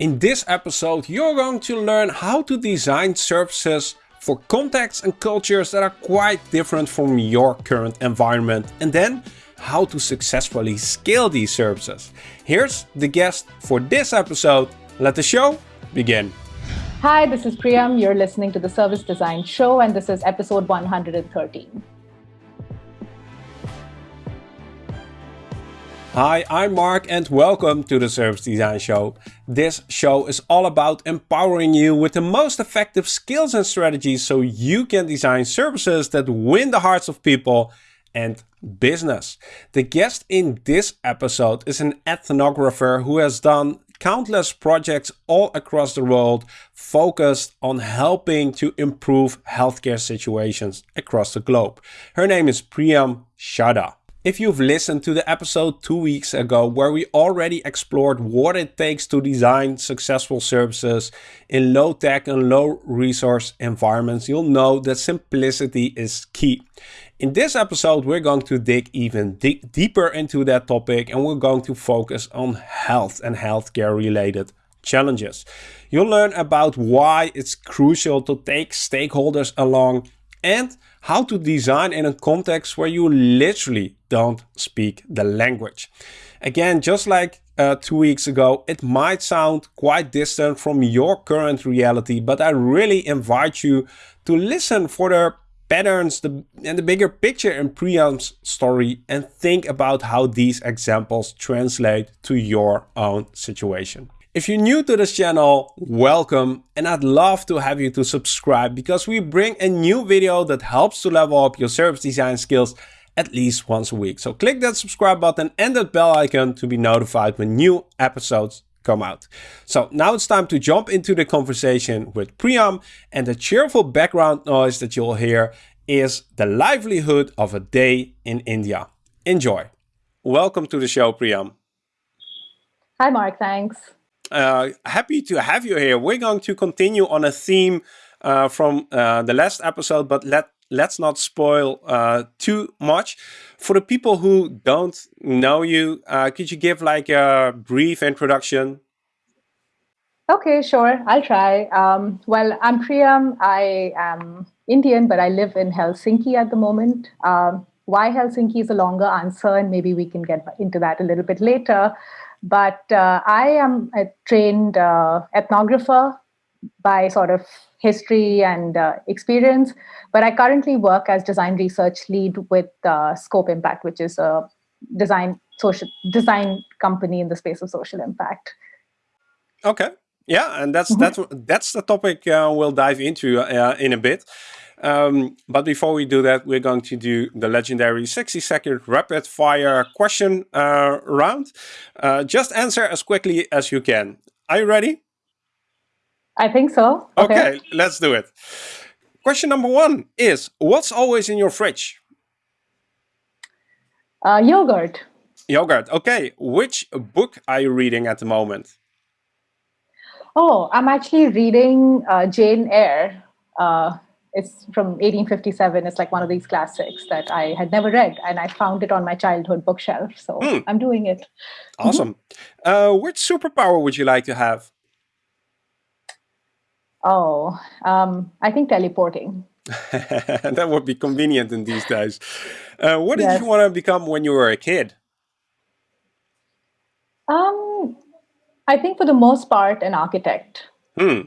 In this episode you're going to learn how to design services for contexts and cultures that are quite different from your current environment and then how to successfully scale these services. Here's the guest for this episode. Let the show begin. Hi, this is Priyam. You're listening to the Service Design Show and this is episode 113. Hi, I'm Marc and welcome to the Service Design Show. This show is all about empowering you with the most effective skills and strategies so you can design services that win the hearts of people and business. The guest in this episode is an ethnographer who has done countless projects all across the world focused on helping to improve healthcare situations across the globe. Her name is Priyam Chadha. If you've listened to the episode two weeks ago where we already explored what it takes to design successful services in low tech and low resource environments, you'll know that simplicity is key. In this episode, we're going to dig even deeper into that topic and we're going to focus on health and healthcare related challenges. You'll learn about why it's crucial to take stakeholders along and how to design in a context where you literally don't speak the language. Again, just like uh, two weeks ago, it might sound quite distant from your current reality, but I really invite you to listen for the patterns the, and the bigger picture in Priyam's story and think about how these examples translate to your own situation. If you're new to this channel, welcome and I'd love to have you to subscribe because we bring a new video that helps to level up your service design skills at least once a week. So click that subscribe button and that bell icon to be notified when new episodes come out. So now it's time to jump into the conversation with Priyam and the cheerful background noise that you'll hear is the livelihood of a day in India. Enjoy. Welcome to the show, Priyam. Hi, Marc. Thanks uh, happy to have you here. We're going to continue on a theme uh, from uh, the last episode, but let let's not spoil uh, too much. For the people who don't know you, uh, could you give like a brief introduction? Okay, sure. I'll try. Um, well, I'm Priyam. I am Indian, but I live in Helsinki at the moment. Um, why Helsinki is a longer answer, and maybe we can get into that a little bit later. But uh, I am a trained uh, ethnographer by sort of history and uh, experience, but I currently work as design research lead with uh, Scope Impact, which is a design social design company in the space of social impact. Okay, yeah, and that's mm -hmm. that's that's the topic uh, we'll dive into uh, in a bit. Um, but before we do that, we're going to do the legendary 60 second rapid fire question uh, round. Uh, just answer as quickly as you can. Are you ready? I think so. Okay. okay, let's do it. Question number one is, what's always in your fridge? Uh, yogurt. Yogurt, okay. Which book are you reading at the moment? Oh, I'm actually reading uh, Jane Eyre. It's from 1857. It's like one of these classics that I had never read, and I found it on my childhood bookshelf. So mm. I'm doing it. Awesome. Mm-hmm. Uh, which superpower would you like to have? Oh, um, I think teleporting. that would be convenient in these days. Uh, what did yes. you want to become when you were a kid? Um, I think for the most part, an architect. Hmm.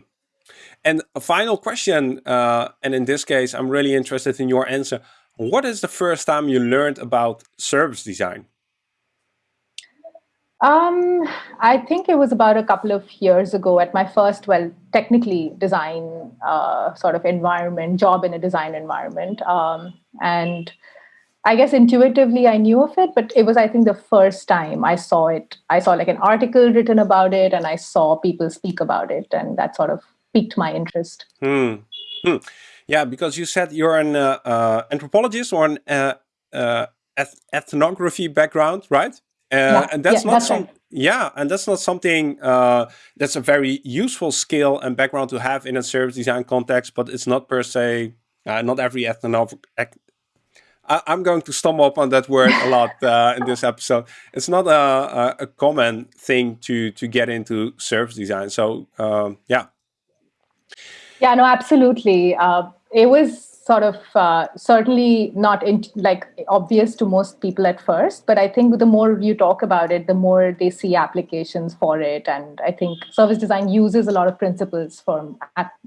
And a final question, uh, and in this case, I'm really interested in your answer. What is the first time you learned about service design? Um, I think it was about a couple of years ago at my first, well, technically design uh, sort of environment, job in a design environment. Um, and I guess intuitively I knew of it, but it was, I think, the first time I saw it. I saw like an article written about it and I saw people speak about it. And that sort of piqued my interest. Hmm. Hmm. Yeah, because you said you're an uh, uh, anthropologist or an uh, uh eth ethnography background, right? Uh, yeah, and that's yeah, not that's some. Right. Yeah, and that's not something uh, that's a very useful skill and background to have in a service design context, but it's not per se, not every ethnographer I, am going to stumble up on that word a lot uh, in this episode. It's not a, a, a, common thing to to get into service design. So um, yeah. Yeah, no, absolutely. Uh, it was sort of uh, certainly not in, like obvious to most people at first but i think the more you talk about it the more they see applications for it. And i think service design uses a lot of principles from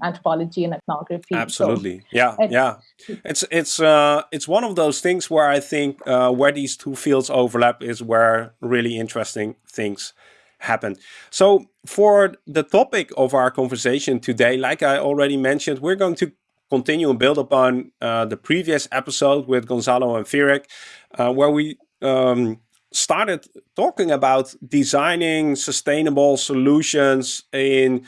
anthropology and ethnography. Absolutely. So, yeah yeah. It's it's uh, it's one of those things where i think uh, where these two fields overlap is where really interesting things happen. So for the topic of our conversation today, like I already mentioned, we're going to continue and build upon uh, the previous episode with Gonzalo and Firek, uh, where we um, started talking about designing sustainable solutions in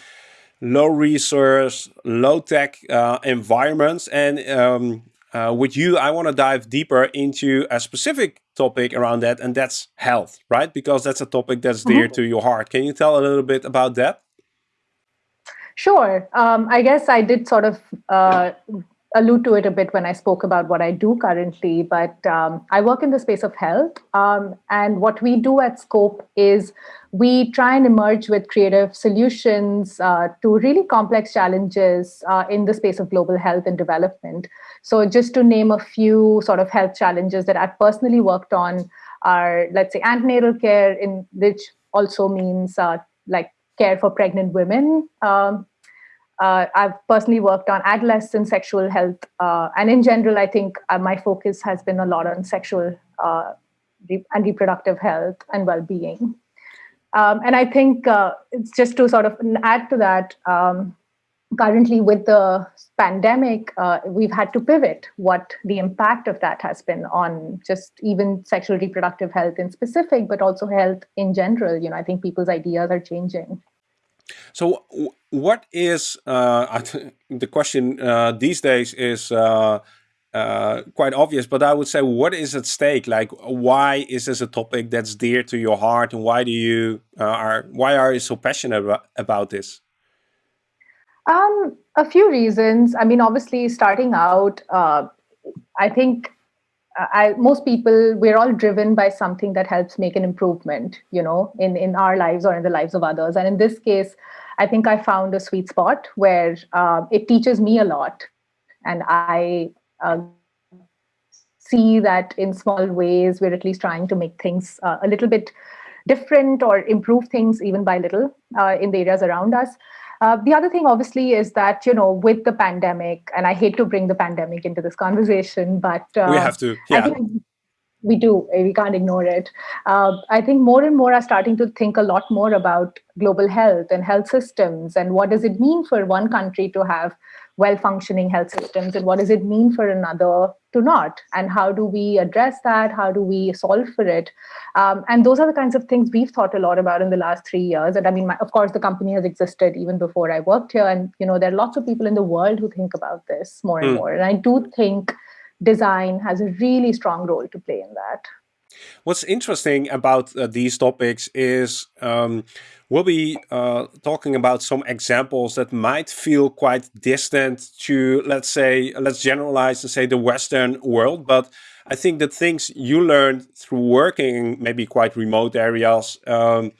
low resource, low tech uh, environments. And um, uh, with you, I want to dive deeper into a specific topic around that, and that's health, right? Because that's a topic that's dear mm -hmm. to your heart. Can you tell a little bit about that? Sure. Um, I guess I did sort of uh, allude to it a bit when I spoke about what I do currently, but um, I work in the space of health. Um, and what we do at Scope is we try and emerge with creative solutions uh, to really complex challenges uh, in the space of global health and development. So, just to name a few sort of health challenges that I've personally worked on are, let's say, antenatal care, in which also means uh, like care for pregnant women, um, uh, I've personally worked on adolescent sexual health. Uh, and in general, I think uh, my focus has been a lot on sexual uh, and reproductive health and well being. Um, and I think uh, it's just to sort of add to that, um, currently with the pandemic, uh, we've had to pivot what the impact of that has been on just even sexual reproductive health in specific, but also health in general. You know, I think people's ideas are changing. So, what is uh, the question uh, these days is uh, uh, quite obvious, but I would say, what is at stake? Like, why is this a topic that's dear to your heart, and why do you uh, are why are you so passionate about, this? Um, a few reasons. I mean, obviously, starting out, uh, I think I, most people we're all driven by something that helps make an improvement you know in in our lives or in the lives of others. And in this case i think i found a sweet spot where uh, it teaches me a lot. And i uh, see that in small ways we're at least trying to make things uh, a little bit different or improve things even by little uh, in the areas around us uh, the other thing, obviously, is that you know, with the pandemic, and I hate to bring the pandemic into this conversation, but uh, we have to. Yeah. we do. We can't ignore it. Uh, I think more and more are starting to think a lot more about global health and health systems, and what does it mean for one country to have well functioning health systems and what does it mean for another to not? And how do we address that? How do we solve for it? Um, and those are the kinds of things we've thought a lot about in the last three years. And i mean my, of course the company has existed even before i worked here. And you know there are lots of people in the world who think about this more and mm. more. And i do think design has a really strong role to play in that What's interesting about uh, these topics is um, we'll be uh, talking about some examples that might feel quite distant to, let's say, let's generalize and say the Western world. But I think the things you learned through working maybe quite remote areas, um,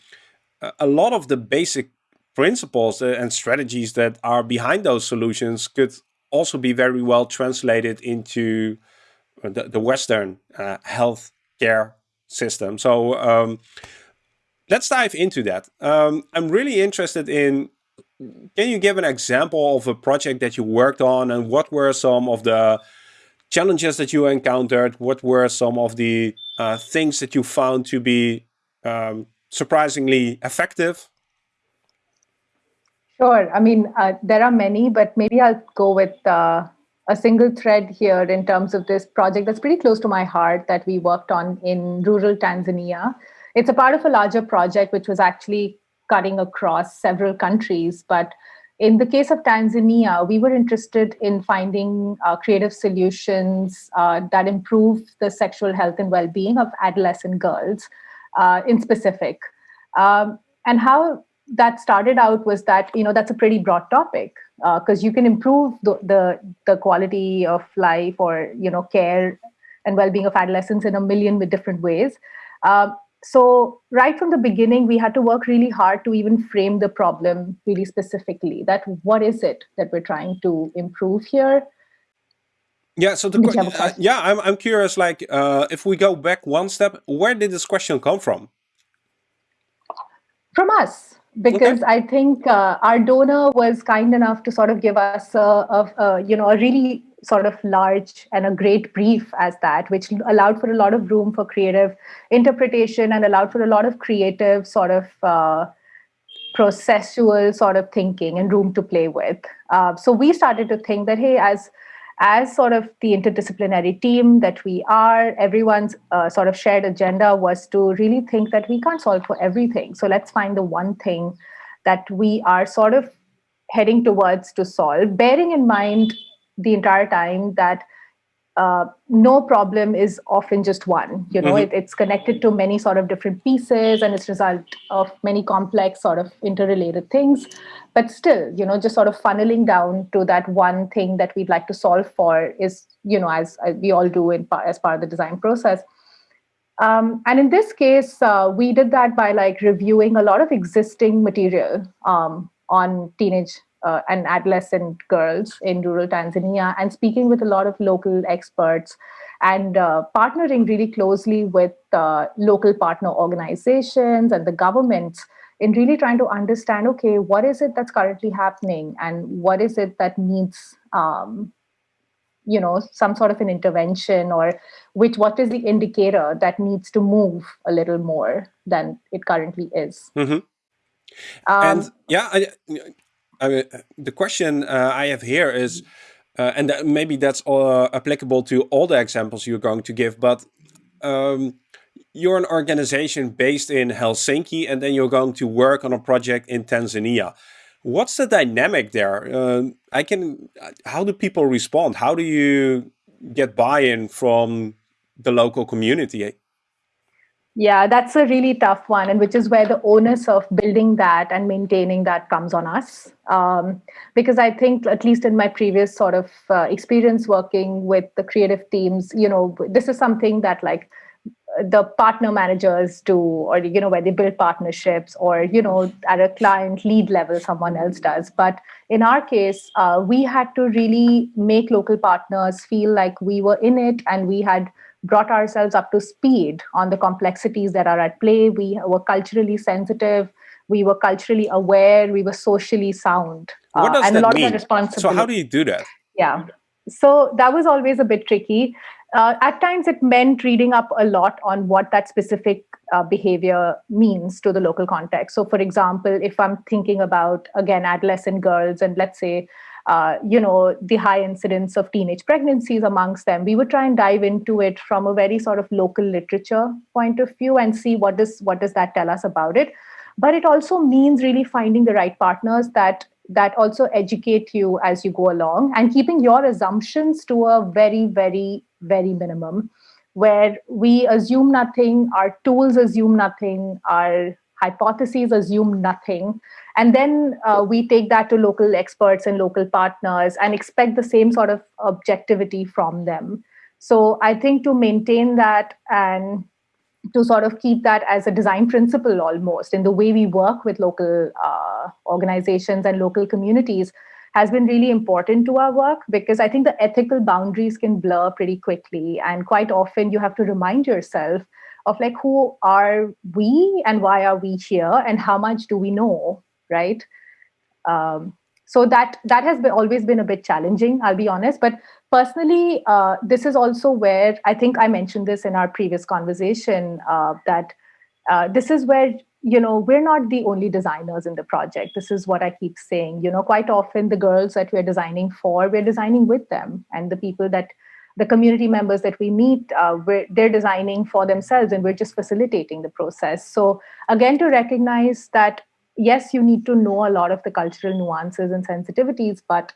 a lot of the basic principles and strategies that are behind those solutions could also be very well translated into uh, the, the Western uh, health care system. So um, let's dive into that. Um, I'm really interested in, can you give an example of a project that you worked on and what were some of the challenges that you encountered? What were some of the uh, things that you found to be um, surprisingly effective? Sure. I mean, uh, there are many, but maybe I'll go with uh, a single thread here in terms of this project that's pretty close to my heart that we worked on in rural Tanzania. It's a part of a larger project which was actually cutting across several countries. But in the case of Tanzania, we were interested in finding uh, creative solutions uh, that improve the sexual health and well being of adolescent girls uh, in specific. Um, and how that started out was that, you know, that's a pretty broad topic because uh, you can improve the, the, the quality of life or you know care and well-being of adolescents in a million different ways. Um, so right from the beginning, we had to work really hard to even frame the problem really specifically. That what is it that we're trying to improve here? Yeah, so the uh, yeah, I'm I'm curious. Like, uh, if we go back one step, where did this question come from? From us, because okay. I think uh, our donor was kind enough to sort of give us a, a, a, you know a really sort of large and a great brief as that, which allowed for a lot of room for creative interpretation and allowed for a lot of creative sort of uh, processual sort of thinking and room to play with. Uh, so we started to think that hey, as as sort of the interdisciplinary team that we are, everyone's uh, sort of shared agenda was to really think that we can't solve for everything. So let's find the one thing that we are sort of heading towards to solve, bearing in mind the entire time that uh, no problem is often just one. You know, mm-hmm. it, it's connected to many sort of different pieces, and it's result of many complex sort of interrelated things. But still, you know, just sort of funneling down to that one thing that we'd like to solve for is, you know, as, as we all do in as part of the design process. Um, and in this case, uh, we did that by like reviewing a lot of existing material um, on teenage uh, and adolescent girls in rural Tanzania and speaking with a lot of local experts and uh, partnering really closely with uh, local partner organizations and the governments in really trying to understand okay what is it that's currently happening and what is it that needs um, you know some sort of an intervention or which what is the indicator that needs to move a little more than it currently is mm -hmm. um, and yeah I, I mean, the question uh, I have here is, uh, and that maybe that's all applicable to all the examples you're going to give, but um, you're an organization based in Helsinki and then you're going to work on a project in Tanzania. What's the dynamic there? Uh, I can. How do people respond? How do you get buy-in from the local community? Yeah, that's a really tough one, and which is where the onus of building that and maintaining that comes on us. Um, because I think, at least in my previous sort of uh, experience working with the creative teams, you know, this is something that like the partner managers do, or you know, where they build partnerships, or you know, at a client lead level, someone else does. But in our case, uh, we had to really make local partners feel like we were in it, and we had brought ourselves up to speed on the complexities that are at play. We were culturally sensitive. We were culturally aware. We were socially sound. What does uh, and that a lot mean? Of responsibility. So how do you do that? Yeah. So that was always a bit tricky. Uh, at times, it meant reading up a lot on what that specific uh, behavior means to the local context. So, for example, if I'm thinking about, again, adolescent girls, and let's say uh, you know, the high incidence of teenage pregnancies amongst them. We would try and dive into it from a very sort of local literature point of view and see what does what does that tell us about it. But it also means really finding the right partners that that also educate you as you go along and keeping your assumptions to a very, very, very minimum, where we assume nothing, our tools assume nothing, our hypotheses assume nothing and then uh, we take that to local experts and local partners and expect the same sort of objectivity from them. So i think to maintain that and to sort of keep that as a design principle almost in the way we work with local uh, organizations and local communities has been really important to our work because I think the ethical boundaries can blur pretty quickly. And quite often you have to remind yourself of like, who are we and why are we here and how much do we know right? Um, so that that has been, always been a bit challenging, I'll be honest. But personally, uh, this is also where I think I mentioned this in our previous conversation uh, that uh, this is where you know we're not the only designers in the project. This is what i keep saying. You know quite often the girls that we're designing for we're designing with them. And the people that the community members that we meet uh, they're designing for themselves and we're just facilitating the process. So again to recognize that yes, you need to know a lot of the cultural nuances and sensitivities, but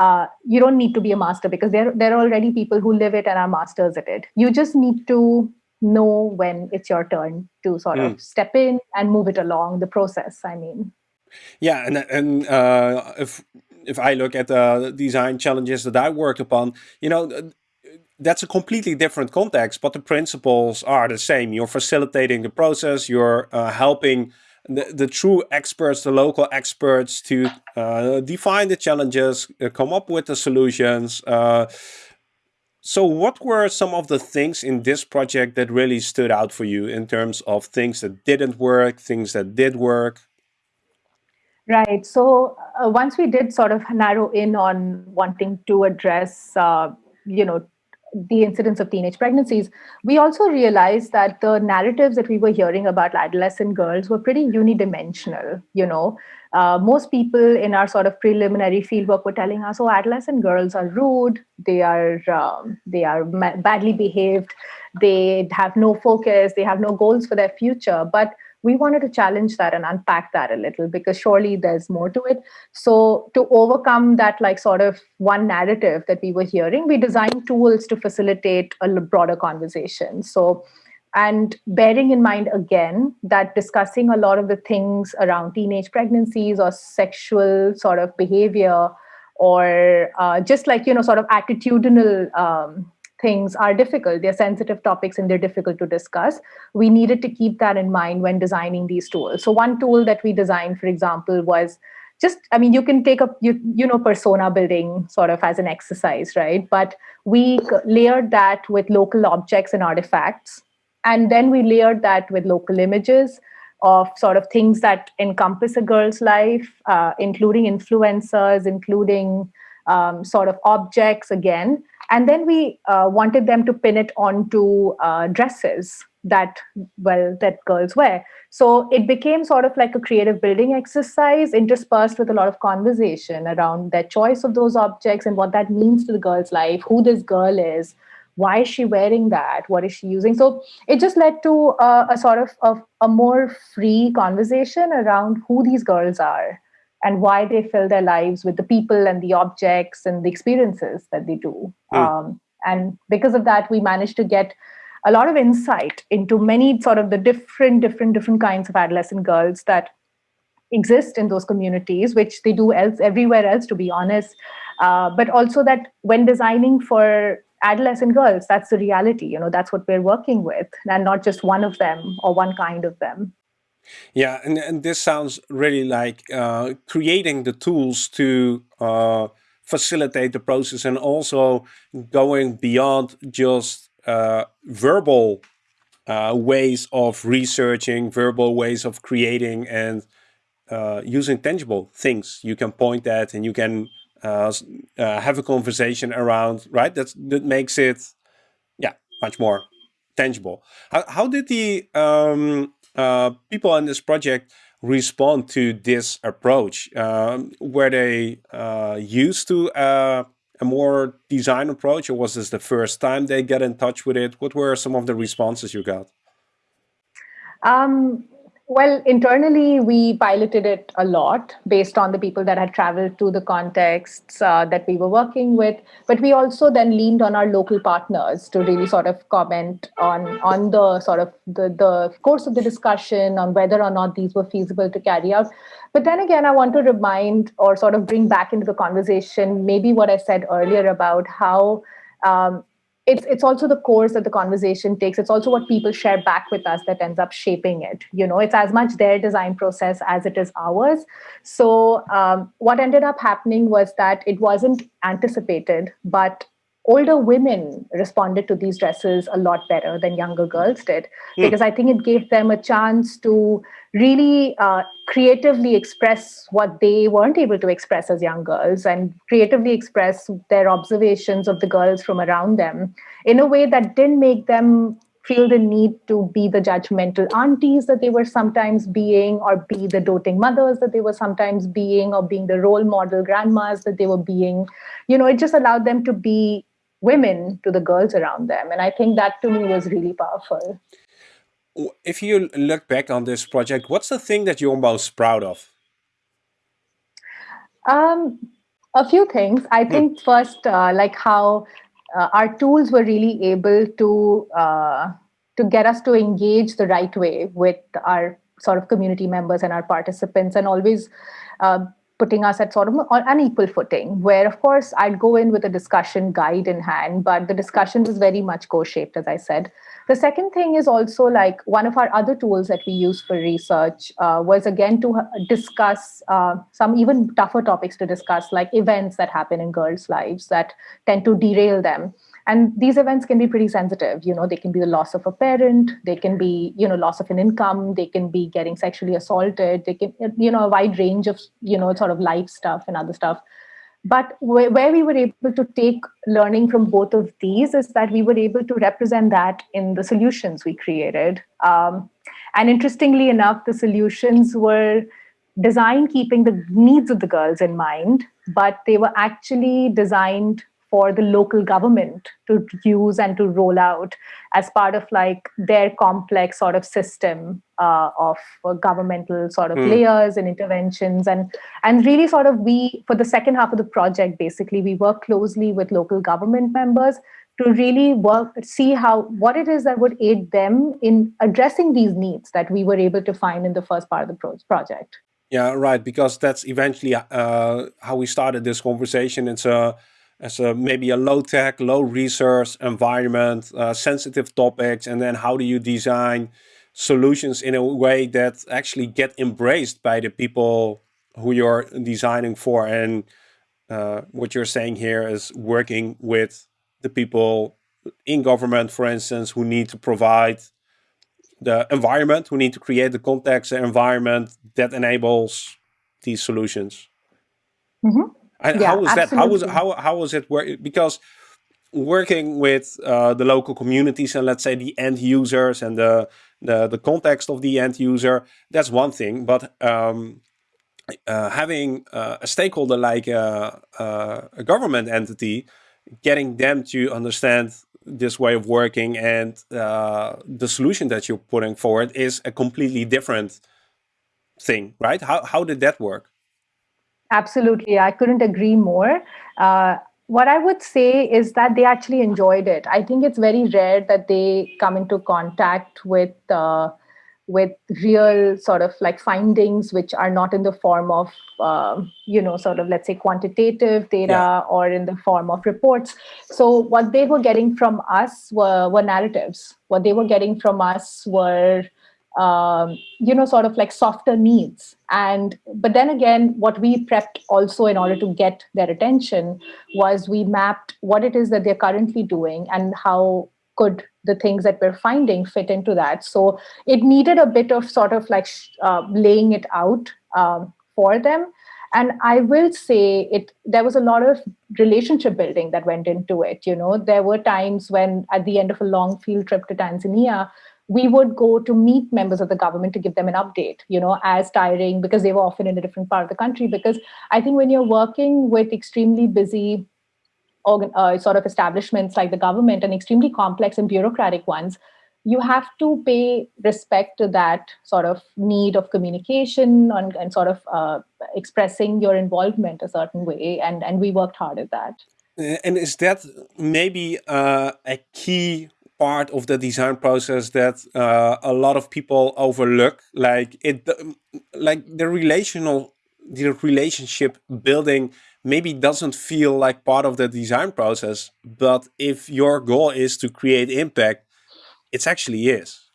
uh, you don't need to be a master because there, there are already people who live it and are masters at it. You just need to know when it's your turn to sort mm. of hmm. step in and move it along the process. I mean, yeah, and and uh, if if I look at the design challenges that I worked upon, you know, that's a completely different context, but the principles are the same. You're facilitating the process. You're uh, helping the, the true experts, the local experts to uh, define the challenges, uh, come up with the solutions. So what were some of the things in this project that really stood out for you in terms of things that didn't work, things that did work? Right. So uh, once we did sort of narrow in on wanting to address, uh, you know, the incidence of teenage pregnancies, we also realized that the narratives that we were hearing about adolescent girls were pretty unidimensional. You know, uh, most people in our sort of preliminary fieldwork were telling us, "Oh, adolescent girls are rude. They are um, they are badly behaved. They have no focus. They have no goals for their future." But we wanted to challenge that and unpack that a little because surely there's more to it so to overcome that like sort of one narrative that we were hearing we designed tools to facilitate a broader conversation so and bearing in mind again that discussing a lot of the things around teenage pregnancies or sexual sort of behavior or uh, just like you know sort of attitudinal um, things are difficult. They're sensitive topics and they're difficult to discuss. We needed to keep that in mind when designing these tools. So one tool that we designed, for example, was just i mean you can take up you you know persona building sort of as an exercise right but we layered that with local objects and artifacts and then we layered that with local images of sort of things that encompass a girl's life uh, including influencers including um, sort of objects again. And then we uh, wanted them to pin it onto uh, dresses that well that girls wear. So it became sort of like a creative building exercise interspersed with a lot of conversation around their choice of those objects and what that means to the girl's life who this girl is why is she wearing that what is she using so it just led to uh, a sort of, of a more free conversation around who these girls are and why they fill their lives with the people and the objects and the experiences that they do. Mm. Um, and because of that, we managed to get a lot of insight into many sort of the different, different, different kinds of adolescent girls that exist in those communities, which they do else everywhere else, to be honest. Uh, but also that when designing for adolescent girls, that's the reality. You know, that's what we're working with, and not just one of them or one kind of them. Yeah, and, and this sounds really like uh, creating the tools to uh, facilitate the process and also going beyond just uh, verbal uh, ways of researching, verbal ways of creating and uh, using tangible things you can point at and you can uh, have a conversation around, right? That's, that makes it, yeah, much more tangible. How, how did the um, uh, people in this project respond to this approach? Um, were they uh, used to uh, a more design approach or was this the first time they get in touch with it? What were some of the responses you got? Um, well, internally, we piloted it a lot based on the people that had traveled to the contexts uh, that we were working with. But we also then leaned on our local partners to really sort of comment on on the sort of the, the course of the discussion on whether or not these were feasible to carry out. But then again, I want to remind or sort of bring back into the conversation maybe what I said earlier about how um, it's it's also the course that the conversation takes. It's also what people share back with us that ends up shaping it you know? It's as much their design process as it is ours. So um, what ended up happening was that it wasn't anticipated but older women responded to these dresses a lot better than younger girls did mm. because i think it gave them a chance to really uh, creatively express what they weren't able to express as young girls and creatively express their observations of the girls from around them in a way that didn't make them feel the need to be the judgmental aunties that they were sometimes being or be the doting mothers that they were sometimes being or being the role model grandmas that they were being you know it just allowed them to be women to the girls around them. And I think that to me was really powerful. If you look back on this project, what's the thing that you're most proud of? Um, a few things. I hmm. think first, uh, like how uh, our tools were really able to uh, to get us to engage the right way with our sort of community members and our participants, and always uh, putting us at sort of on an equal footing, where of course I'd go in with a discussion guide in hand, but the discussion was very much co-shaped, as I said. The second thing is also like one of our other tools that we use for research uh, was again to discuss uh, some even tougher topics to discuss, like events that happen in girls' lives that tend to derail them and these events can be pretty sensitive you know they can be the loss of a parent they can be you know loss of an income they can be getting sexually assaulted they can you know a wide range of you know sort of life stuff and other stuff. But where, where we were able to take learning from both of these is that we were able to represent that in the solutions we created. Um, and interestingly enough the solutions were designed keeping the needs of the girls in mind but they were actually designed for the local government to use and to roll out as part of like their complex sort of system uh, of uh, governmental sort of mm. layers and interventions. And and really sort of we for the second half of the project basically we work closely with local government members to really work see how what it is that would aid them in addressing these needs that we were able to find in the first part of the pro project. Yeah right because that's eventually uh, how we started this conversation. It's a as a maybe a low tech, low resource environment, uh, sensitive topics, and then how do you design solutions in a way that actually get embraced by the people who you're designing for. And uh, what you're saying here is working with the people in government, for instance, who need to provide the environment, who need to create the context, the environment that enables these solutions. Mm -hmm. And yeah, how was absolutely. that? How was how how was it work? Because working with uh, the local communities and let's say the end users and the the, the context of the end user, that's one thing. But um, uh, having uh, a stakeholder like a, uh, uh, a, government entity, getting them to understand this way of working and uh, the solution that you're putting forward is a completely different thing, right? How, how did that work? Absolutely. I couldn't agree more. Uh, what I would say is that they actually enjoyed it. I think it's very rare that they come into contact with uh, with real sort of like findings which are not in the form of uh, you know sort of let's say quantitative data yeah. or in the form of reports so what they were getting from us were, were narratives what they were getting from us were um, you know, sort of like softer needs. And but then again, what we prepped also in order to get their attention was we mapped what it is that they're currently doing and how could the things that we're finding fit into that. So it needed a bit of sort of like uh, laying it out um, for them. And I will say it. There was a lot of relationship building that went into it. You know, there were times when at the end of a long field trip to Tanzania, we would go to meet members of the government to give them an update, you know, as tiring because they were often in a different part of the country. Because I think when you're working with extremely busy organ, uh, sort of establishments like the government and extremely complex and bureaucratic ones, you have to pay respect to that sort of need of communication and, and sort of uh, expressing your involvement a certain way. And, and we worked hard at that. And is that maybe uh, a key part of the design process that uh, a lot of people overlook. Like it like the relational the relationship building maybe doesn't feel like part of the design process but if your goal is to create impact it actually is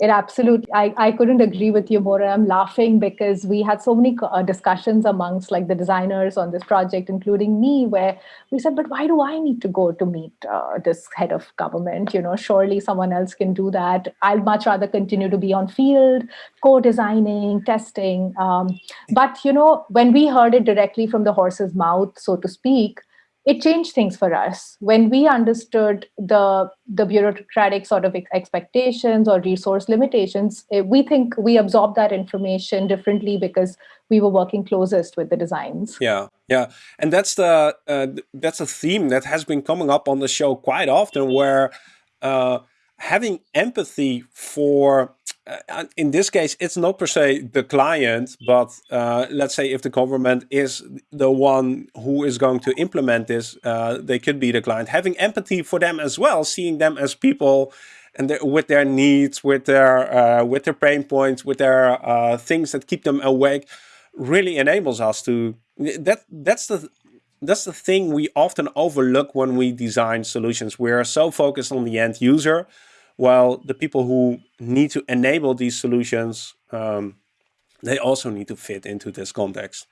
it absolutely, I, I couldn't agree with you more. I'm laughing because we had so many uh, discussions amongst like the designers on this project, including me, where we said, but why do I need to go to meet uh, this head of government? You know, surely someone else can do that. I'd much rather continue to be on field, co-designing, testing. Um, but, you know, when we heard it directly from the horse's mouth, so to speak, it changed things for us. When we understood the the bureaucratic sort of expectations or resource limitations eh, we think we absorbed that information differently because we were working closest with the designs. Yeah yeah. And that's the uh, that's a theme that has been coming up on the show quite often where uh, having empathy for in this case, it's not per se the client, but uh, let's say if the government is the one who is going to implement this, uh, they could be the client. Having empathy for them as well, seeing them as people and with their needs, with their uh, with their pain points, with their uh, things that keep them awake. really enables us to that that's the that's the thing we often overlook when we design solutions. We are so focused on the end user, while the people who need to enable these solutions, um, they also need to fit into this context.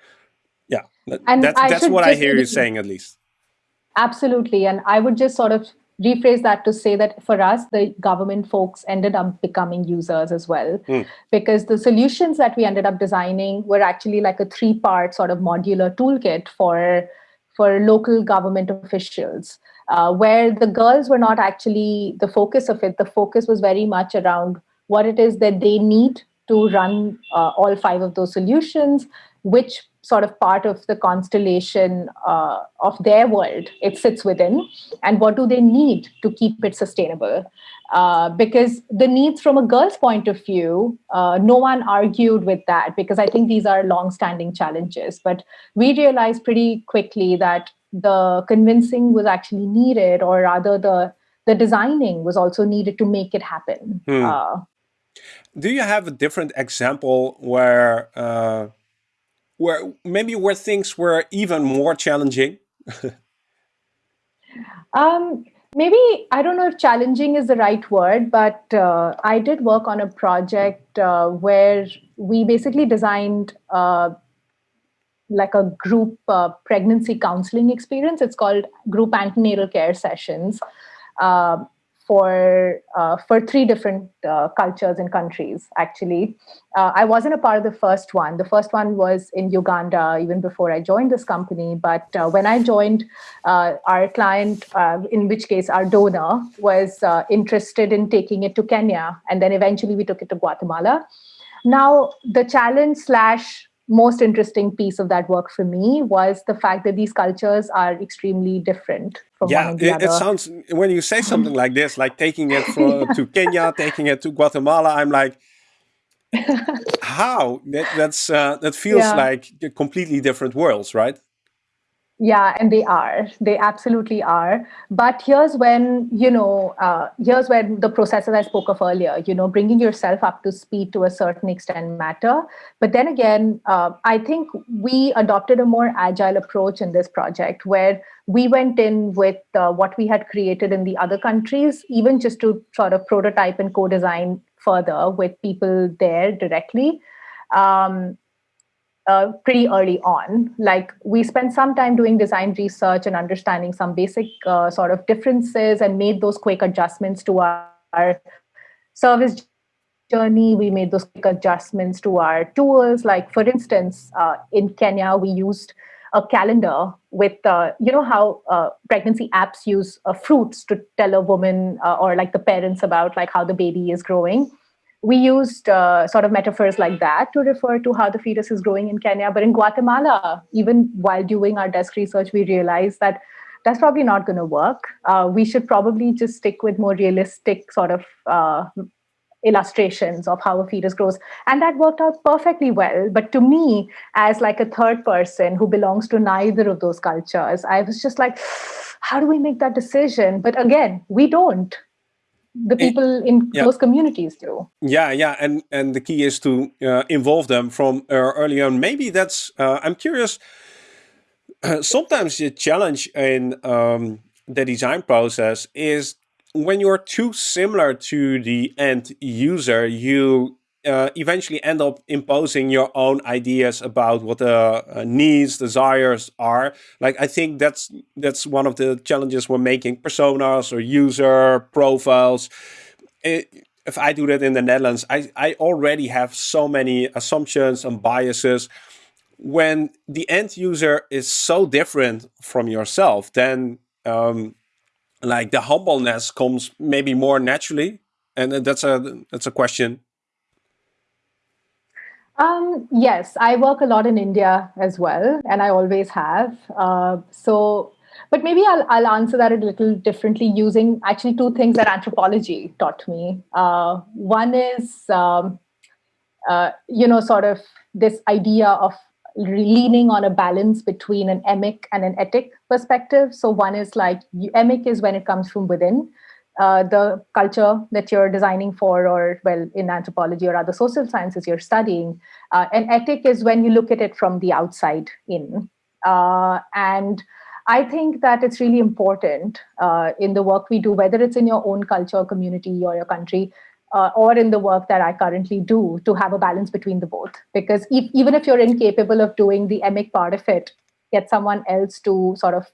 Yeah, that, that's, that's what I hear you saying at least. Absolutely. And I would just sort of rephrase that to say that for us, the government folks ended up becoming users as well, mm. because the solutions that we ended up designing were actually like a three part sort of modular toolkit for, for local government officials. Uh, where the girls were not actually the focus of it. The focus was very much around what it is that they need to run uh, all five of those solutions, which sort of part of the constellation uh, of their world it sits within and what do they need to keep it sustainable uh, because the needs from a girl's point of view uh, no one argued with that because i think these are long-standing challenges but we realized pretty quickly that the convincing was actually needed or rather the the designing was also needed to make it happen hmm. Uh, do you have a different example where uh, where maybe where things were even more challenging? um, maybe I don't know if challenging is the right word, but uh, I did work on a project uh, where we basically designed uh, like a group uh, pregnancy counseling experience. It's called group antenatal care sessions. Uh, for uh, for three different uh, cultures and countries. Actually, uh, I wasn't a part of the first one. The first one was in Uganda, even before I joined this company. But when I joined, our client, in which case our donor, was interested in taking it to Kenya, and then eventually we took it to Guatemala. Now the challenge slash most interesting piece of that work for me was the fact that these cultures are extremely different from yeah, one the it, it sounds when you say something like this, like taking it from, yeah. to Kenya, taking it to Guatemala, I'm like, how? That, that's uh, that feels yeah. like completely different worlds, right? Yeah, and they are. They absolutely are. But here's when, you know, uh, here's when the processes I spoke of earlier, you know, bringing yourself up to speed to a certain extent matter. But then again, uh, I think we adopted a more agile approach in this project where we went in with uh, what we had created in the other countries, even just to sort of prototype and co design further with people there directly. Um, uh, pretty early on. Like we spent some time doing design research and understanding some basic uh, sort of differences and made those quick adjustments to our, our, service journey. We made those quick adjustments to our tools. Like for instance, uh, in Kenya, we used a calendar with, uh, you know, how uh, pregnancy apps use uh, fruits to tell a woman or like the parents about like how the baby is growing we used uh, sort of metaphors like that to refer to how the fetus is growing in Kenya. But in Guatemala, even while doing our desk research, we realized that that's probably not going to work. Uh, we should probably just stick with more realistic sort of uh, illustrations of how a fetus grows and that worked out perfectly well but to me as like a third person who belongs to neither of those cultures i was just like how do we make that decision but again we don't the people in yeah. those communities do. Yeah, yeah, and and the key is to uh, involve them from uh, early on. Maybe that's. Uh, I'm curious. sometimes the challenge in um, the design process is when you're too similar to the end user, you uh, eventually end up imposing your own ideas about what the uh, needs, desires are. Like I think that's that's one of the challenges we're making personas or user profiles. It, if I do that in the Netherlands, I, I already have so many assumptions and biases. When the end user is so different from yourself, then um, like the humbleness comes maybe more naturally. And that's a that's a question um, yes, I work a lot in India as well, and I always have. Uh, so, but maybe I'll, I'll answer that a little differently using actually two things that anthropology taught me. Uh, one is, um, uh, you know, sort of this idea of leaning on a balance between an emic and an etic perspective. So one is like emic is when it comes from within, uh, the culture that you're designing for, or well, in anthropology or other social sciences you're studying. Uh, ethic is when you look at it from the outside in. Uh, and I think that it's really important uh, in the work we do, whether it's in your own culture, community, or your country, uh, or in the work that I currently do, to have a balance between the both. Because if, even if you're incapable of doing the emic part of it, get someone else to sort of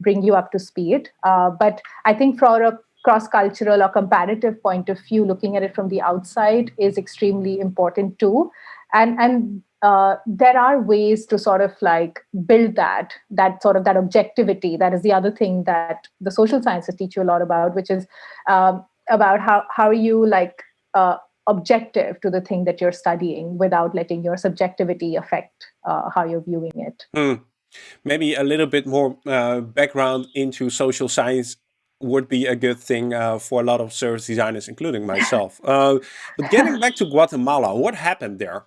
bring you up to speed. But I think for a cross-cultural or comparative point of view, looking at it from the outside is extremely important too. And and uh, there are ways to sort of like build that that sort of that objectivity. That is the other thing that the social sciences teach you a lot about, which is um, about how how are you like uh, objective to the thing that you're studying without letting your subjectivity affect uh, how you're viewing it. Mm. Maybe a little bit more uh, background into social science would be a good thing uh, for a lot of service designers, including myself. Uh, but getting back to Guatemala, what happened there?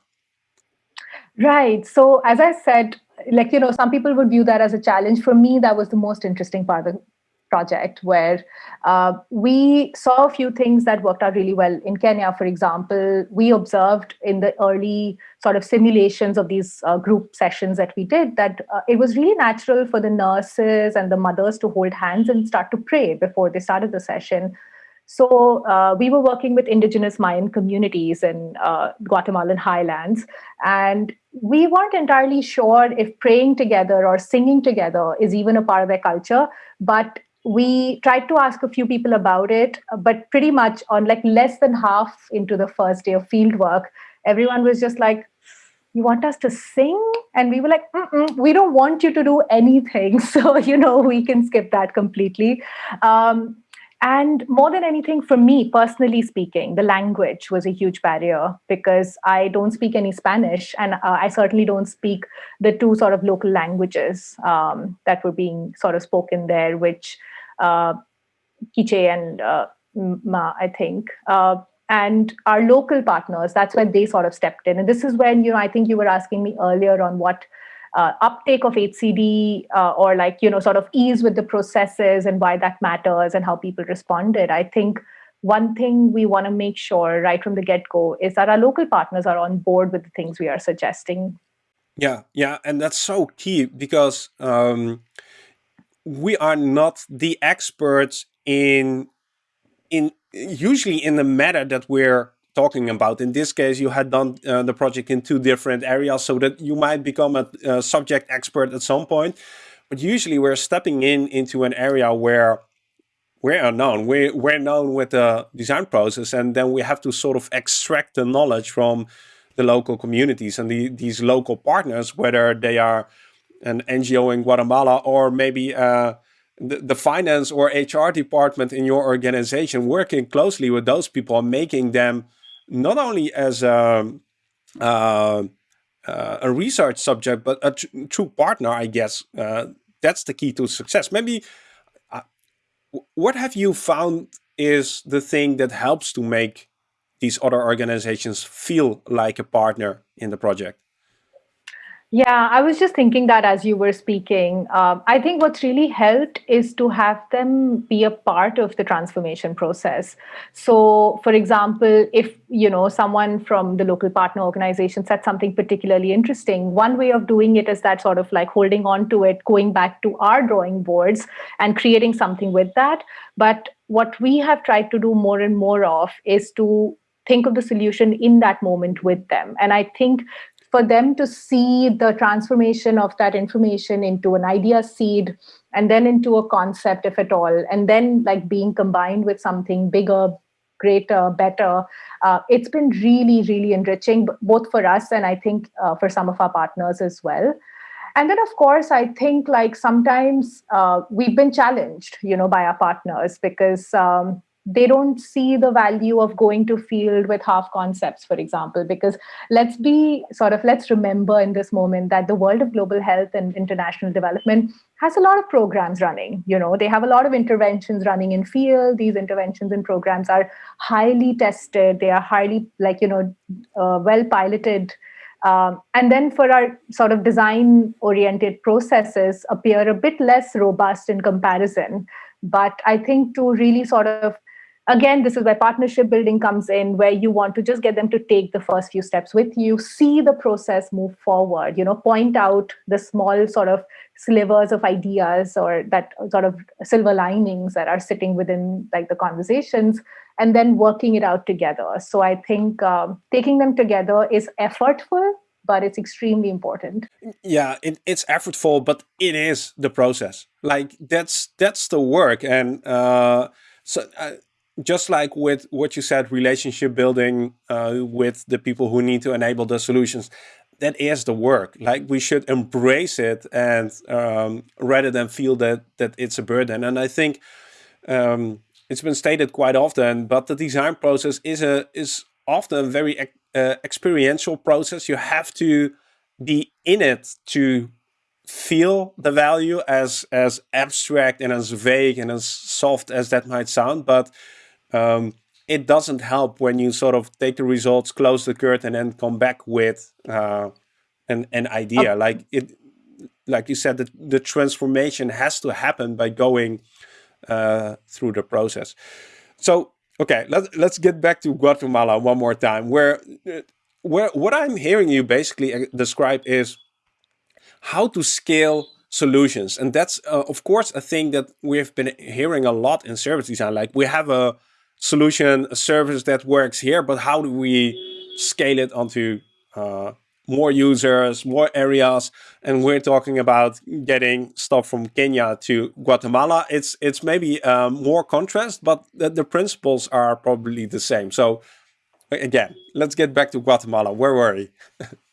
Right. So as I said, like, you know, some people would view that as a challenge. For me, that was the most interesting part of project where uh, we saw a few things that worked out really well. In Kenya, for example, we observed in the early sort of simulations of these uh, group sessions that we did that uh, it was really natural for the nurses and the mothers to hold hands and start to pray before they started the session. So uh, we were working with indigenous Mayan communities in uh, Guatemalan highlands, and we weren't entirely sure if praying together or singing together is even a part of their culture. But we tried to ask a few people about it, but pretty much on like less than half into the first day of field work, everyone was just like, you want us to sing? And we were like, we don't want you to do anything. So, you know, we can skip that completely. Um, and more than anything, for me, personally speaking, the language was a huge barrier because I don't speak any Spanish and uh, I certainly don't speak the two sort of local languages um, that were being sort of spoken there, which uh, Quiche and uh, Ma, I think. Uh, and our local partners, that's when they sort of stepped in. And this is when, you know, I think you were asking me earlier on what uh, uptake of HCD uh, or like, you know, sort of ease with the processes and why that matters and how people responded. I think one thing we want to make sure right from the get-go is that our local partners are on board with the things we are suggesting. Yeah, yeah, and that's so key because um, we are not the experts in in usually in the matter that we're talking about. In this case, you had done uh, the project in two different areas so that you might become a, a, subject expert at some point. But usually we're stepping in into an area where we're unknown. We're, we're known with the design process and then we have to sort of extract the knowledge from the local communities and the, these local partners, whether they are an NGO in Guatemala or maybe uh, the, the finance or HR department in your organization, working closely with those people, and making them not only as a, uh, uh, a research subject, but a tr true partner, I guess. Uh, that's the key to success. Maybe, uh, what have you found is the thing that helps to make these other organizations feel like a partner in the project? Yeah, I was just thinking that as you were speaking. Um, I think what's really helped is to have them be a part of the transformation process. So, for example, if you know someone from the local partner organization said something particularly interesting, one way of doing it is that sort of like holding on to it, going back to our drawing boards and creating something with that. But what we have tried to do more and more of is to think of the solution in that moment with them. And I think for them to see the transformation of that information into an idea seed and then into a concept if at all and then like being combined with something bigger greater better uh, it's been really really enriching both for us and i think uh, for some of our partners as well. And then of course i think like sometimes uh, we've been challenged you know by our partners because um, they don't see the value of going to field with half concepts for example because let's be sort of let's remember in this moment that the world of global health and international development has a lot of programs running you know they have a lot of interventions running in field. These interventions and programs are highly tested. They are highly like you know uh, well piloted um, and then for our sort of design oriented processes appear a bit less robust in comparison. But i think to really sort of again this is where partnership building comes in where you want to just get them to take the first few steps with you see the process move forward you know point out the small sort of slivers of ideas or that sort of silver linings that are sitting within like the conversations and then working it out together. So i think um, taking them together is effortful but it's extremely important. Yeah it, it's effortful but it is the process. Like that's that's the work and uh, so uh, just like with what you said, relationship building uh, with the people who need to enable the solutions, that is the work. Like we should embrace it and um, rather than feel that that it's a burden. And I think um, it's been stated quite often, but the design process is a is often a very uh, experiential process. You have to be in it to feel the value as as abstract and as vague and as soft as that might sound, but um, it doesn't help when you sort of take the results, close the curtain, and come back with uh, an an idea. Like it, like you said, the, the transformation has to happen by going uh, through the process. So okay, let's let's get back to Guatemala one more time. Where where what I'm hearing you basically uh, describe is how to scale solutions, and that's uh, of course a thing that we've been hearing a lot in service design. Like we have a solution, a service that works here, but how do we scale it onto uh, more users, more areas? And we're talking about getting stuff from Kenya to Guatemala. It's it's maybe um, more contrast, but the, the principles are probably the same. So again, let's get back to Guatemala. Where were we?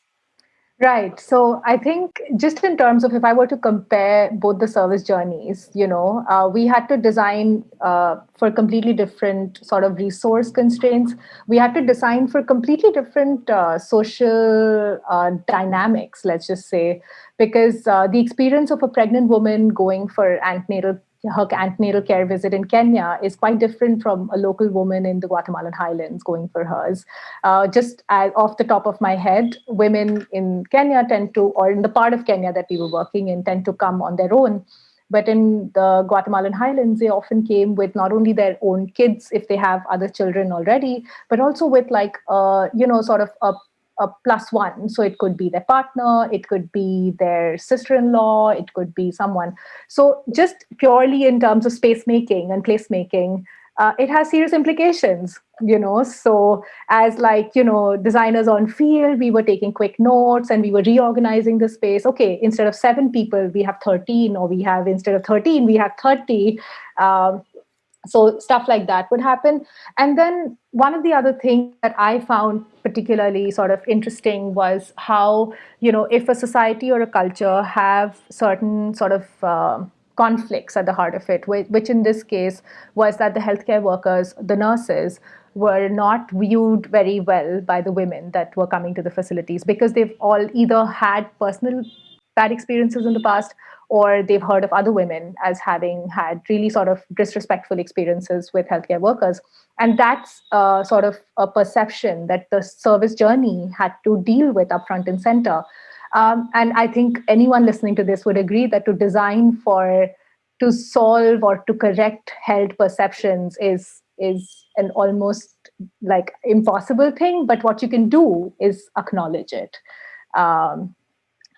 Right. So I think just in terms of if I were to compare both the service journeys, you know, uh, we had to design uh, for completely different sort of resource constraints. We had to design for completely different uh, social uh, dynamics, let's just say, because uh, the experience of a pregnant woman going for antenatal her antenatal care visit in Kenya is quite different from a local woman in the Guatemalan highlands going for hers. Uh, just as, off the top of my head, women in Kenya tend to, or in the part of Kenya that we were working in, tend to come on their own. But in the Guatemalan highlands, they often came with not only their own kids, if they have other children already, but also with like, uh, you know, sort of a a plus one. So it could be their partner, it could be their sister in law, it could be someone. So, just purely in terms of space making and placemaking, uh, it has serious implications, you know. So, as like, you know, designers on field, we were taking quick notes and we were reorganizing the space. Okay, instead of seven people, we have 13, or we have instead of 13, we have 30. Um, so stuff like that would happen. And then one of the other things that i found particularly sort of interesting was how you know if a society or a culture have certain sort of uh, conflicts at the heart of it which in this case was that the healthcare workers the nurses were not viewed very well by the women that were coming to the facilities because they've all either had personal bad experiences in the past or they've heard of other women as having had really sort of disrespectful experiences with healthcare workers. And that's uh, sort of a perception that the service journey had to deal with up front and center. Um, and I think anyone listening to this would agree that to design for, to solve or to correct held perceptions is is an almost like impossible thing. But what you can do is acknowledge it, um,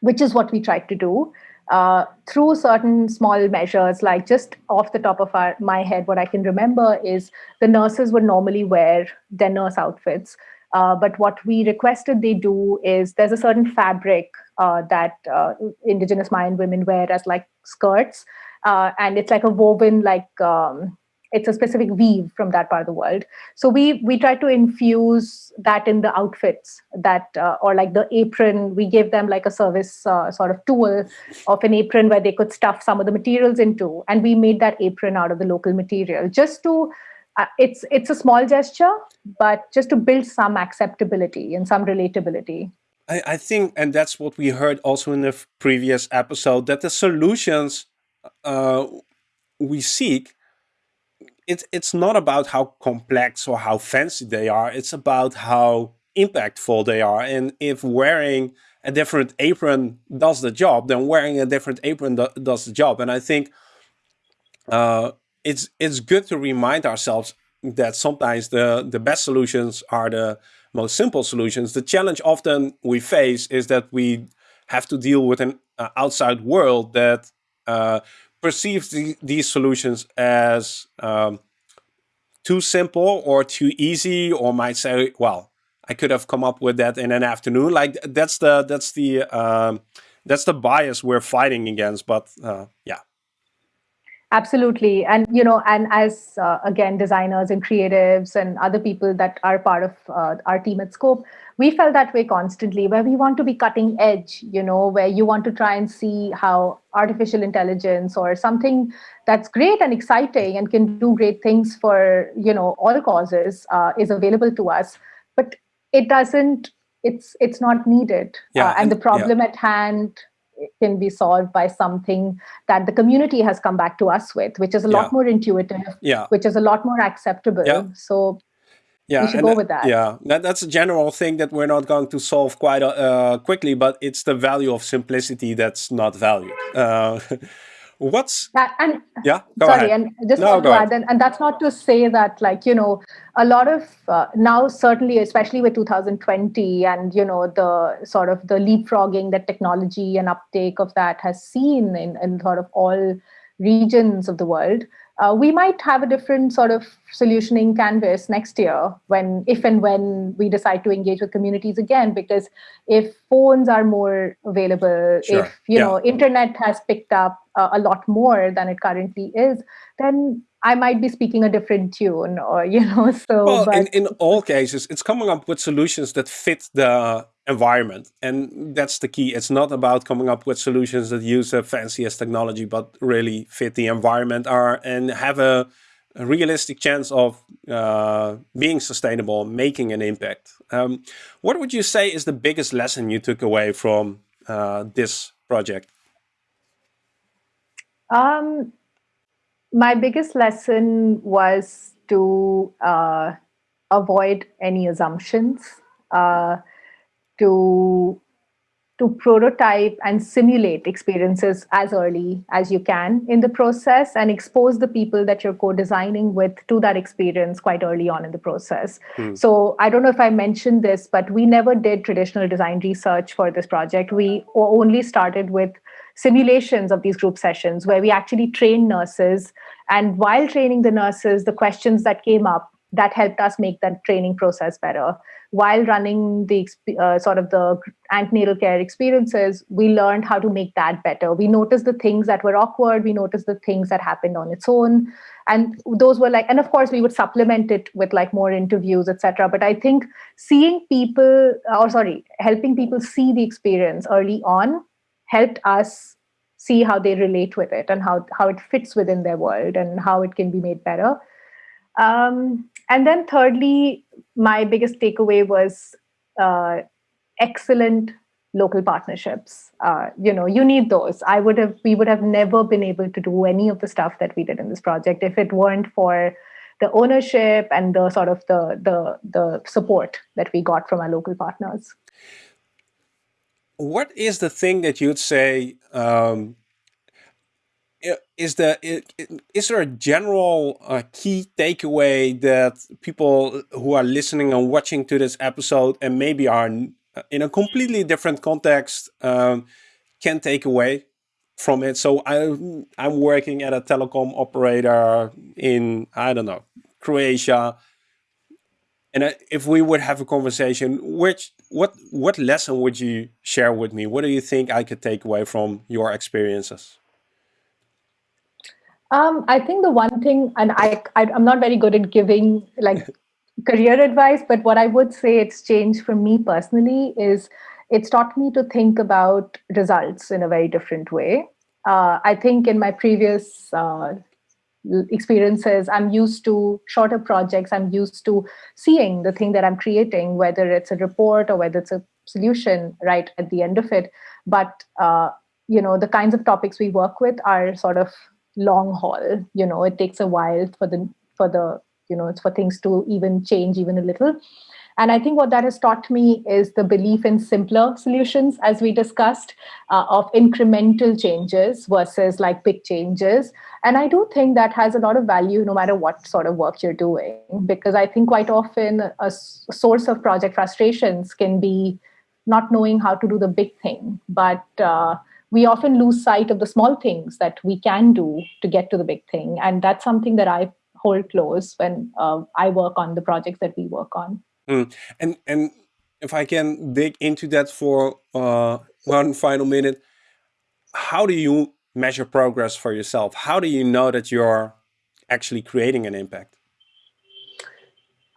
which is what we tried to do uh, through certain small measures, like just off the top of our, my head, what I can remember is the nurses would normally wear their nurse outfits. Uh, but what we requested they do is there's a certain fabric uh, that uh, indigenous Mayan women wear as like skirts, uh, and it's like a woven like um, it's a specific weave from that part of the world. So we we try to infuse that in the outfits that uh, or like the apron we gave them like a service uh, sort of tool of an apron where they could stuff some of the materials into and we made that apron out of the local material just to uh, it's it's a small gesture but just to build some acceptability and some relatability. I, I think and that's what we heard also in the previous episode that the solutions uh, we seek it's it's not about how complex or how fancy they are. It's about how impactful they are. And if wearing a different apron does the job, then wearing a different apron do, does the job. And I think uh, it's it's good to remind ourselves that sometimes the, the best solutions are the most simple solutions. The challenge often we face is that we have to deal with an uh, outside world that uh, perceives the, these solutions as um, too simple or too easy, or might say, "Well, I could have come up with that in an afternoon." Like that's the that's the um, that's the bias we're fighting against. But uh, yeah. Absolutely. And, you know, and as, uh, again, designers and creatives and other people that are part of uh, our team at Scope, we felt that way constantly, where we want to be cutting edge, you know, where you want to try and see how artificial intelligence or something that's great and exciting and can do great things for, you know, all causes uh, is available to us. But it doesn't, it's, it's not needed. Yeah, uh, and, and, the problem yeah. at hand can be solved by something that the community has come back to us with, which is a lot yeah. more intuitive, yeah. which is a lot more acceptable. Yeah. So yeah, we go with that. Yeah, that, that's a general thing that we're not going to solve quite uh, quickly, but it's the value of simplicity that's not valued. Uh, what's that, and yeah sorry ahead. and just no, to add and, and, that's not to say that like you know a lot of uh, now certainly especially with 2020 and you know the sort of the leapfrogging that technology and uptake of that has seen in, in sort of all regions of the world uh, we might have a different sort of solutioning canvas next year when if and when we decide to engage with communities again because if phones are more available sure. if you yeah. know internet has picked up uh, a lot more than it currently is then I might be speaking a different tune or, you know, so. Well, in, in all cases, it's coming up with solutions that fit the environment. And that's the key. It's not about coming up with solutions that use the fanciest technology, but really fit the environment are and have a, a realistic chance of uh, being sustainable, making an impact. Um, what would you say is the biggest lesson you took away from uh, this project? Um, my biggest lesson was to uh, avoid any assumptions, uh, to to prototype and simulate experiences as early as you can in the process and expose the people that you're co-designing with to that experience quite early on in the process. Hmm. So I don't know if I mentioned this, but we never did traditional design research for this project. We only started with simulations of these group sessions where we actually trained nurses. And while training the nurses, the questions that came up that helped us make that training process better. While running the uh, sort of the antenatal care experiences, we learned how to make that better. We noticed the things that were awkward. We noticed the things that happened on its own, and those were like. And of course, we would supplement it with like more interviews, etc. But I think seeing people, or sorry, helping people see the experience early on helped us see how they relate with it and how, how it fits within their world and how it can be made better. Um, and then thirdly, my biggest takeaway was uh, excellent local partnerships. Uh, you know, you need those. I would have, we would have never been able to do any of the stuff that we did in this project if it weren't for the ownership and the sort of the the the support that we got from our local partners what is the thing that you'd say um, is the is there a general uh, key takeaway that people who are listening and watching to this episode and maybe are in a completely different context um, can take away from it? So I I'm working at a telecom operator in I don't know Croatia and if we would have a conversation, which what what lesson would you share with me? What do you think I could take away from your experiences? Um, I think the one thing, and I, I am not very good at giving like career advice, but what I would say it's changed for me personally is it's taught me to think about results in a very different way. Uh, I think in my previous uh, experiences i'm used to shorter projects i'm used to seeing the thing that i'm creating whether it's a report or whether it's a solution right at the end of it but uh, you know the kinds of topics we work with are sort of long haul you know it takes a while for the for the you know it's for things to even change even a little And I think what that has taught me is the belief in simpler solutions, as we discussed, uh, of incremental changes versus like big changes. And I do think that has a lot of value no matter what sort of work you're doing, because I think quite often a source of project frustrations can be not knowing how to do the big thing. But uh, we often lose sight of the small things that we can do to get to the big thing. And that's something that I hold close when uh, I work on the projects that we work on. Mm. And and if I can dig into that for uh, one final minute, how do you measure progress for yourself? How do you know that you're actually creating an impact?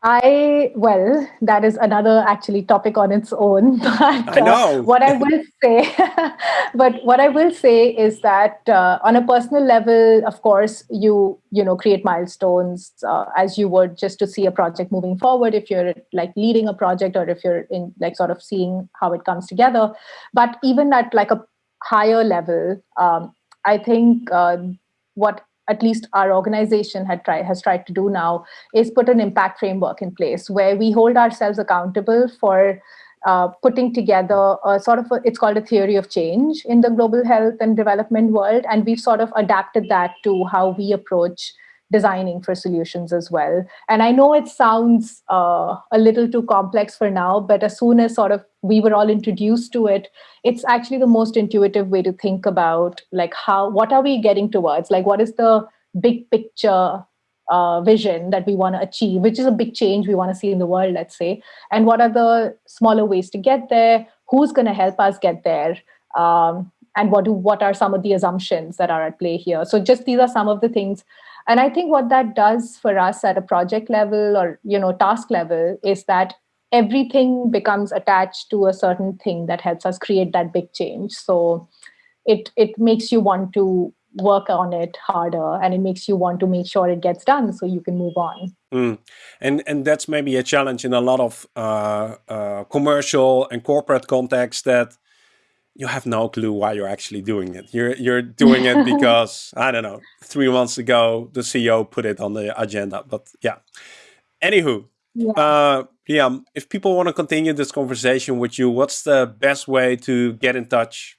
I well, that is another actually topic on its own. But I know. Uh, what I will say, but what I will say is that uh, on a personal level, of course, you you know create milestones uh, as you would just to see a project moving forward. If you're like leading a project, or if you're in like sort of seeing how it comes together. But even at like a higher level, um, I think uh, what at least our organization had tried has tried to do now is put an impact framework in place where we hold ourselves accountable for uh, putting together a sort of a, it's called a theory of change in the global health and development world. And we've sort of adapted that to how we approach designing for solutions as well. And I know it sounds uh, a little too complex for now, but as soon as sort of we were all introduced to it, it's actually the most intuitive way to think about like how, what are we getting towards? Like what is the big picture uh, vision that we want to achieve, which is a big change we want to see in the world, let's say. And what are the smaller ways to get there? Who's going to help us get there? Um, and what do what are some of the assumptions that are at play here? So just these are some of the things and i think what that does for us at a project level or you know task level is that everything becomes attached to a certain thing that helps us create that big change so it it makes you want to work on it harder and it makes you want to make sure it gets done so you can move on mm. and and that's maybe a challenge in a lot of uh, uh, commercial and corporate context that you have no clue why you're actually doing it. You're you're doing it because I don't know. Three months ago, the CEO put it on the agenda. But yeah. Anywho, yeah. Uh, Priyam, if people want to continue this conversation with you, what's the best way to get in touch?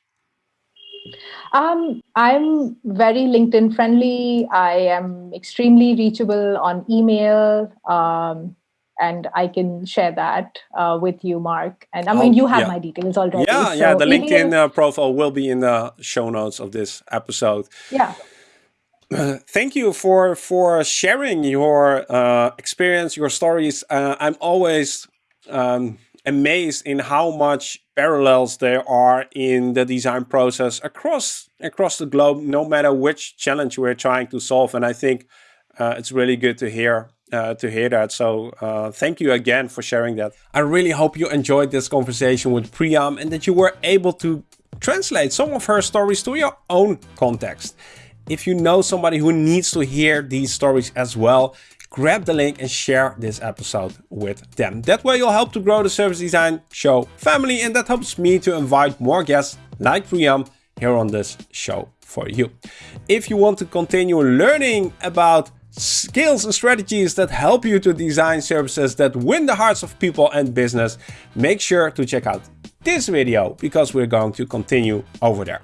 Um, I'm very LinkedIn friendly. I am extremely reachable on email. Um, and I can share that uh, with you, Marc. And I mean, oh, you have yeah. my details already. Yeah, so yeah. The LinkedIn uh, profile will be in the show notes of this episode. Yeah. Uh, thank you for for sharing your uh, experience, your stories. Uh, I'm always um, amazed in how much parallels there are in the design process across across the globe, no matter which challenge we're trying to solve. And I think uh, it's really good to hear uh, to hear that. So uh, thank you again for sharing that. I really hope you enjoyed this conversation with Priyam and that you were able to translate some of her stories to your own context. If you know somebody who needs to hear these stories as well, grab the link and share this episode with them. That way you'll help to grow the Service Design Show family and that helps me to invite more guests like Priyam here on this show for you. If you want to continue learning about skills and strategies that help you to design services that win the hearts of people and business, make sure to check out this video because we're going to continue over there.